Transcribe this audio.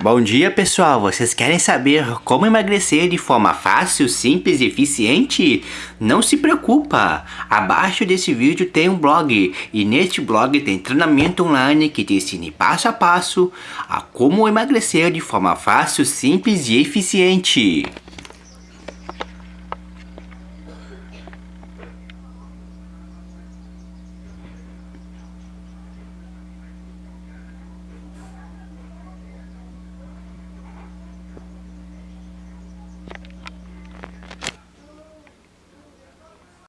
Bom dia pessoal, vocês querem saber como emagrecer de forma fácil, simples e eficiente? Não se preocupa, abaixo desse vídeo tem um blog e neste blog tem treinamento online que te ensina passo a passo a como emagrecer de forma fácil, simples e eficiente.